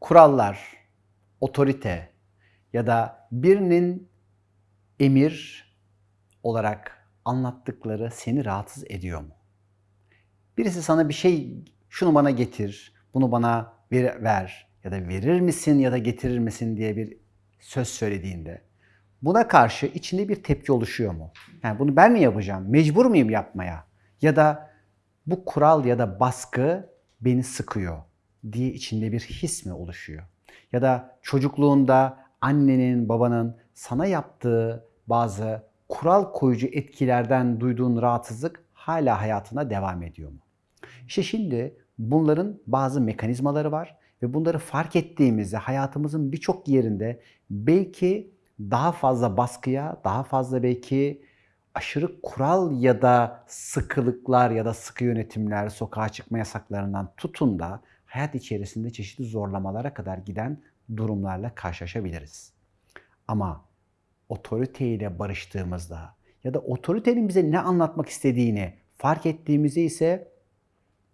kurallar, otorite ya da birinin emir olarak anlattıkları seni rahatsız ediyor mu? Birisi sana bir şey, şunu bana getir, bunu bana ver, ver ya da verir misin ya da getirir misin diye bir söz söylediğinde buna karşı içinde bir tepki oluşuyor mu? Yani bunu ben mi yapacağım? Mecbur muyum yapmaya? Ya da bu kural ya da baskı beni sıkıyor diye içinde bir his mi oluşuyor? Ya da çocukluğunda annenin, babanın sana yaptığı bazı kural koyucu etkilerden duyduğun rahatsızlık hala hayatına devam ediyor mu? İşte şimdi bunların bazı mekanizmaları var ve bunları fark ettiğimizde hayatımızın birçok yerinde belki daha fazla baskıya, daha fazla belki aşırı kural ya da sıkılıklar ya da sıkı yönetimler, sokağa çıkma yasaklarından tutun da hayat içerisinde çeşitli zorlamalara kadar giden durumlarla karşılaşabiliriz. Ama otoriteyle barıştığımızda ya da otoritenin bize ne anlatmak istediğini fark ettiğimizde ise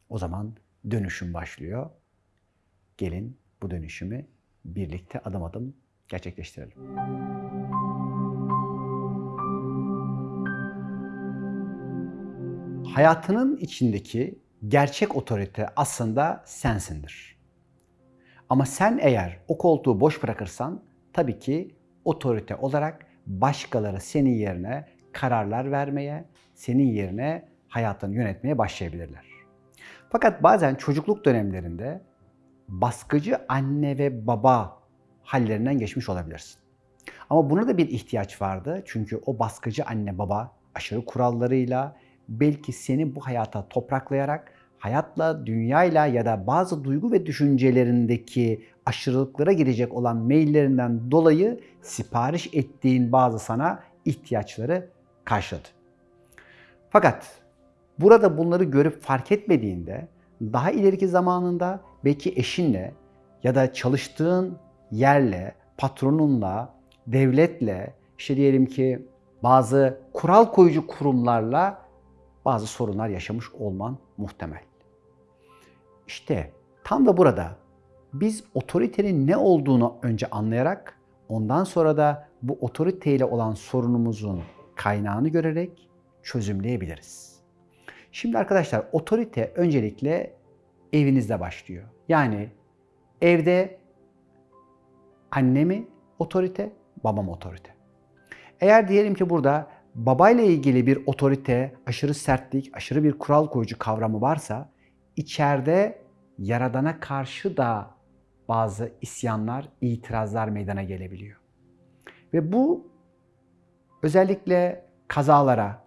o zaman dönüşüm başlıyor. Gelin bu dönüşümü birlikte adım adım gerçekleştirelim. Hayatının içindeki gerçek otorite aslında sensindir. Ama sen eğer o koltuğu boş bırakırsan tabii ki otorite olarak başkaları senin yerine kararlar vermeye, senin yerine hayatını yönetmeye başlayabilirler. Fakat bazen çocukluk dönemlerinde baskıcı anne ve baba hallerinden geçmiş olabilirsin. Ama buna da bir ihtiyaç vardı. Çünkü o baskıcı anne baba aşırı kurallarıyla belki seni bu hayata topraklayarak hayatla, dünyayla ya da bazı duygu ve düşüncelerindeki aşırılıklara girecek olan maillerinden dolayı sipariş ettiğin bazı sana ihtiyaçları karşıladı. Fakat burada bunları görüp fark etmediğinde daha ileriki zamanında belki eşinle ya da çalıştığın yerle, patronunla, devletle, işte diyelim ki bazı kural koyucu kurumlarla bazı sorunlar yaşamış olman muhtemel. İşte tam da burada biz otoritenin ne olduğunu önce anlayarak ondan sonra da bu otoriteyle olan sorunumuzun kaynağını görerek çözümleyebiliriz. Şimdi arkadaşlar otorite öncelikle evinizde başlıyor. Yani evde anne mi otorite, babam otorite. Eğer diyelim ki burada babayla ilgili bir otorite, aşırı sertlik, aşırı bir kural koyucu kavramı varsa içeride yaradana karşı da bazı isyanlar, itirazlar meydana gelebiliyor. Ve bu özellikle kazalara,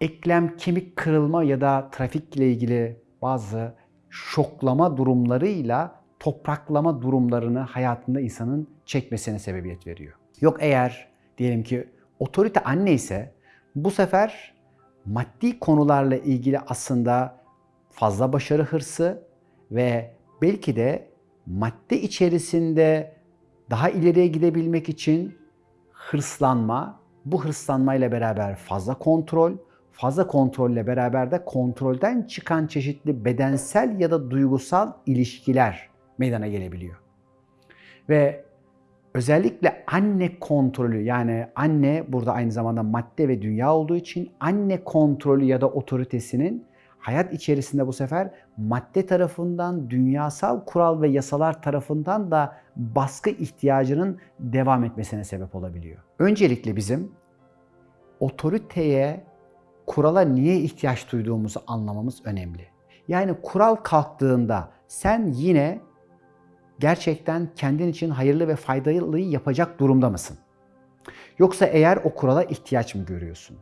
eklem kemik kırılma ya da trafikle ilgili bazı şoklama durumlarıyla topraklama durumlarını hayatında insanın çekmesine sebebiyet veriyor. Yok eğer diyelim ki otorite anne ise bu sefer maddi konularla ilgili aslında fazla başarı hırsı ve belki de madde içerisinde daha ileriye gidebilmek için hırslanma, bu hırslanmayla beraber fazla kontrol, fazla kontrolle beraber de kontrolden çıkan çeşitli bedensel ya da duygusal ilişkiler meydana gelebiliyor. Ve özellikle anne kontrolü yani anne burada aynı zamanda madde ve dünya olduğu için anne kontrolü ya da otoritesinin hayat içerisinde bu sefer madde tarafından, dünyasal kural ve yasalar tarafından da baskı ihtiyacının devam etmesine sebep olabiliyor. Öncelikle bizim otoriteye, kurala niye ihtiyaç duyduğumuzu anlamamız önemli. Yani kural kalktığında sen yine gerçekten kendin için hayırlı ve faydalıyı yapacak durumda mısın? Yoksa eğer o kurala ihtiyaç mı görüyorsun?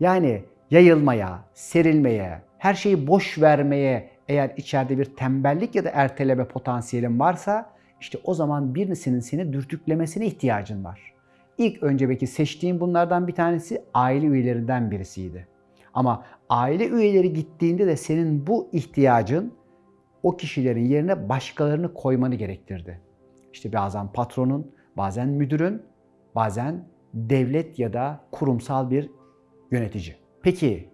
Yani yayılmaya, serilmeye, her şeyi boş vermeye eğer içeride bir tembellik ya da erteleme potansiyelin varsa işte o zaman birisinin seni dürtüklemesine ihtiyacın var. İlk önce belki seçtiğin bunlardan bir tanesi aile üyelerinden birisiydi. Ama aile üyeleri gittiğinde de senin bu ihtiyacın o kişilerin yerine başkalarını koymanı gerektirdi. İşte bazen patronun, bazen müdürün, bazen devlet ya da kurumsal bir yönetici. Peki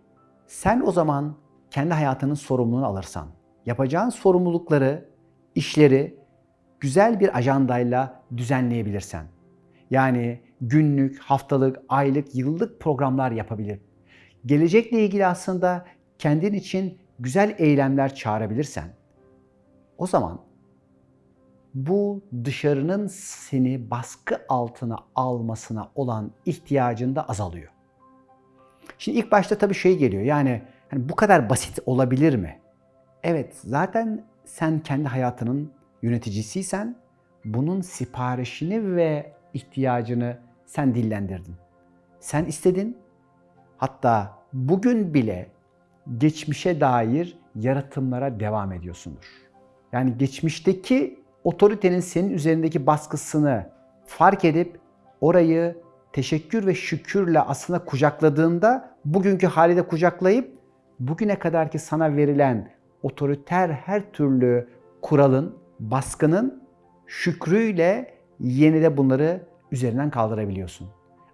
sen o zaman kendi hayatının sorumluluğunu alırsan, yapacağın sorumlulukları, işleri güzel bir ajandayla düzenleyebilirsen. Yani günlük, haftalık, aylık, yıllık programlar yapabilir. Gelecekle ilgili aslında kendin için güzel eylemler çağırabilirsen o zaman bu dışarının seni baskı altına almasına olan ihtiyacın da azalıyor. Şimdi ilk başta tabii şey geliyor yani hani bu kadar basit olabilir mi? Evet zaten sen kendi hayatının yöneticisiysen bunun siparişini ve ihtiyacını sen dillendirdin. Sen istedin. Hatta bugün bile geçmişe dair yaratımlara devam ediyorsundur. Yani geçmişteki otoritenin senin üzerindeki baskısını fark edip orayı teşekkür ve şükürle aslında kucakladığında bugünkü hali kucaklayıp bugüne kadarki sana verilen otoriter her türlü kuralın, baskının şükrüyle yeni de bunları üzerinden kaldırabiliyorsun.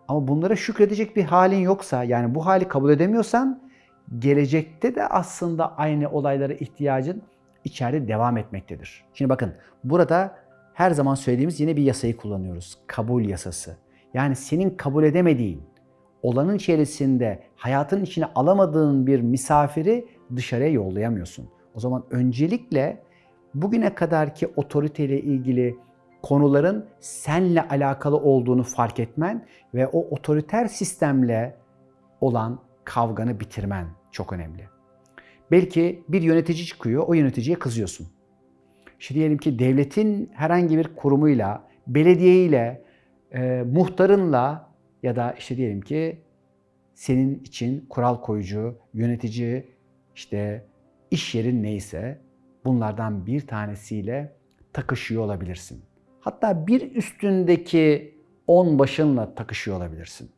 Ama bunlara şükredecek bir halin yoksa yani bu hali kabul edemiyorsan gelecekte de aslında aynı olaylara ihtiyacın içeride devam etmektedir. Şimdi bakın burada her zaman söylediğimiz yine bir yasayı kullanıyoruz. Kabul yasası. Yani senin kabul edemediğin, olanın içerisinde hayatın içine alamadığın bir misafiri dışarıya yollayamıyorsun. O zaman öncelikle bugüne kadarki otoriteyle ilgili konuların senle alakalı olduğunu fark etmen ve o otoriter sistemle olan kavganı bitirmen çok önemli. Belki bir yönetici çıkıyor, o yöneticiye kızıyorsun. İşte diyelim ki devletin herhangi bir kurumuyla, belediyeyle, e, muhtarınla ya da işte diyelim ki senin için kural koyucu, yönetici, işte iş yerin neyse bunlardan bir tanesiyle takışıyor olabilirsin. Hatta bir üstündeki on başınla takışıyor olabilirsin.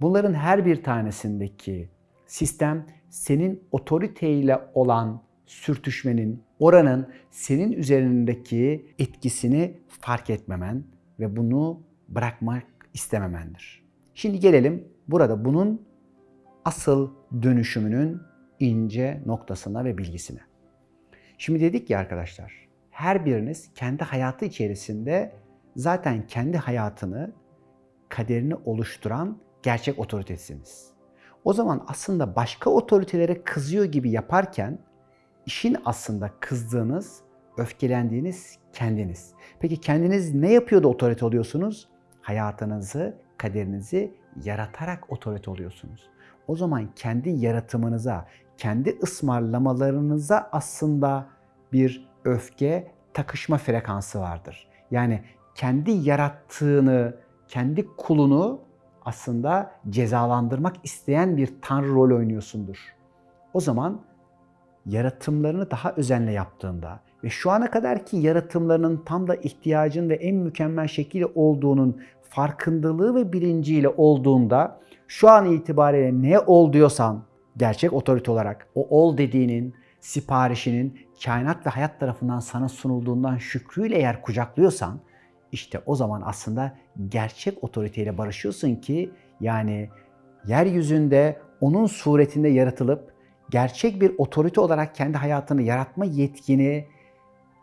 Bunların her bir tanesindeki sistem senin otoriteyle olan sürtüşmenin, oranın senin üzerindeki etkisini fark etmemen ve bunu bırakmak istememendir. Şimdi gelelim burada bunun asıl dönüşümünün ince noktasına ve bilgisine. Şimdi dedik ya arkadaşlar, her biriniz kendi hayatı içerisinde zaten kendi hayatını, kaderini oluşturan gerçek otoritesiniz. O zaman aslında başka otoritelere kızıyor gibi yaparken işin aslında kızdığınız, öfkelendiğiniz kendiniz. Peki kendiniz ne yapıyor da otorite oluyorsunuz? Hayatınızı, kaderinizi yaratarak otorite oluyorsunuz. O zaman kendi yaratımınıza, kendi ısmarlamalarınıza aslında bir öfke, takışma frekansı vardır. Yani kendi yarattığını, kendi kulunu aslında cezalandırmak isteyen bir tanrı rol oynuyorsundur. O zaman yaratımlarını daha özenle yaptığında ve şu ana kadarki yaratımlarının tam da ihtiyacın ve en mükemmel şekilde olduğunun farkındalığı ve bilinciyle olduğunda şu an itibariyle ne ol diyorsan gerçek otorite olarak o ol dediğinin siparişinin kainat ve hayat tarafından sana sunulduğundan şükrüyle eğer kucaklıyorsan işte o zaman aslında gerçek otoriteyle barışıyorsun ki yani yeryüzünde onun suretinde yaratılıp gerçek bir otorite olarak kendi hayatını yaratma yetkini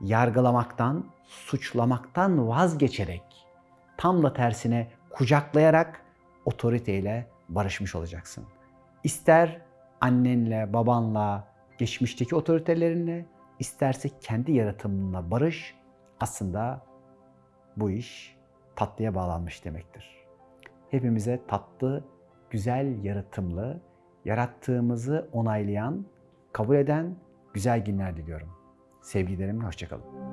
yargılamaktan, suçlamaktan vazgeçerek tam da tersine kucaklayarak otoriteyle barışmış olacaksın. İster annenle, babanla, geçmişteki otoritelerinle, isterse kendi yaratımınla barış aslında bu iş tatlıya bağlanmış demektir. Hepimize tatlı, güzel yaratımlı, yarattığımızı onaylayan, kabul eden güzel günler diliyorum. Sevgilerimle hoşçakalın.